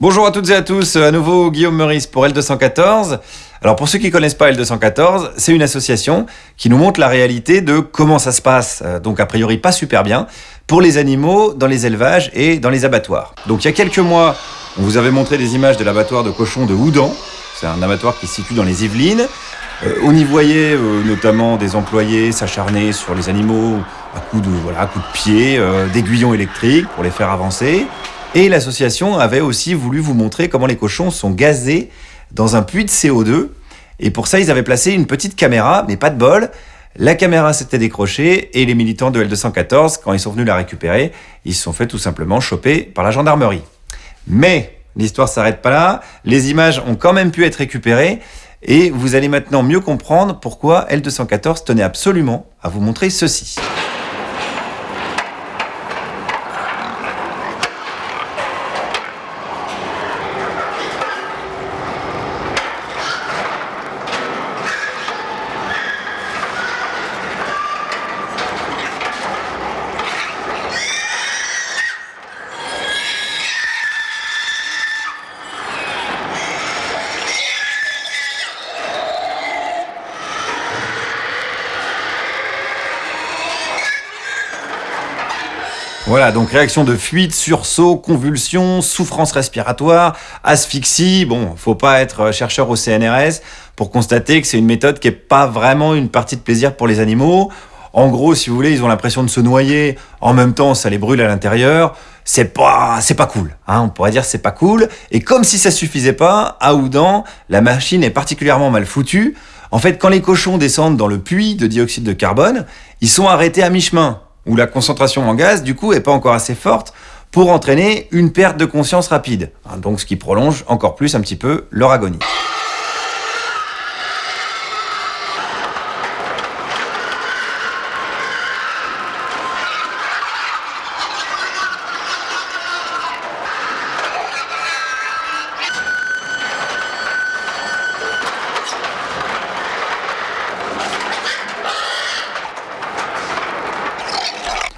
Bonjour à toutes et à tous, à nouveau Guillaume Meurice pour L214. Alors pour ceux qui connaissent pas L214, c'est une association qui nous montre la réalité de comment ça se passe, euh, donc a priori pas super bien, pour les animaux dans les élevages et dans les abattoirs. Donc il y a quelques mois, on vous avait montré des images de l'abattoir de cochons de Houdan, c'est un abattoir qui se situe dans les Yvelines. Euh, on y voyait euh, notamment des employés s'acharner sur les animaux à coups de, voilà, à coups de pied, d'aiguillons électriques pour les faire avancer. Et l'association avait aussi voulu vous montrer comment les cochons sont gazés dans un puits de CO2. Et pour ça, ils avaient placé une petite caméra, mais pas de bol. La caméra s'était décrochée et les militants de L214, quand ils sont venus la récupérer, ils se sont fait tout simplement choper par la gendarmerie. Mais l'histoire s'arrête pas là, les images ont quand même pu être récupérées et vous allez maintenant mieux comprendre pourquoi L214 tenait absolument à vous montrer ceci. Voilà, donc réaction de fuite, sursaut, convulsion, souffrance respiratoire, asphyxie. Bon, faut pas être chercheur au CNRS pour constater que c'est une méthode qui est pas vraiment une partie de plaisir pour les animaux. En gros, si vous voulez, ils ont l'impression de se noyer. En même temps, ça les brûle à l'intérieur. C'est pas, c'est pas cool. Hein, on pourrait dire c'est pas cool. Et comme si ça suffisait pas, à Oudan, la machine est particulièrement mal foutue. En fait, quand les cochons descendent dans le puits de dioxyde de carbone, ils sont arrêtés à mi-chemin où la concentration en gaz, du coup, est pas encore assez forte pour entraîner une perte de conscience rapide. Hein, donc ce qui prolonge encore plus un petit peu leur agonie.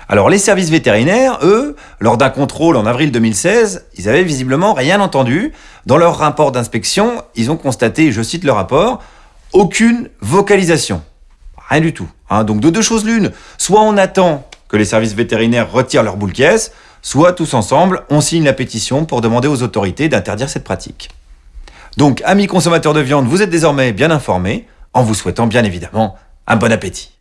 Alors les services vétérinaires, eux, lors d'un contrôle en avril 2016, ils avaient visiblement rien entendu. Dans leur rapport d'inspection, ils ont constaté, je cite le rapport, aucune vocalisation. Rien du tout. Hein. Donc de deux choses l'une, soit on attend que les services vétérinaires retirent leur boule caisse, soit tous ensemble, on signe la pétition pour demander aux autorités d'interdire cette pratique. Donc, amis consommateurs de viande, vous êtes désormais bien informés, en vous souhaitant bien évidemment un bon appétit.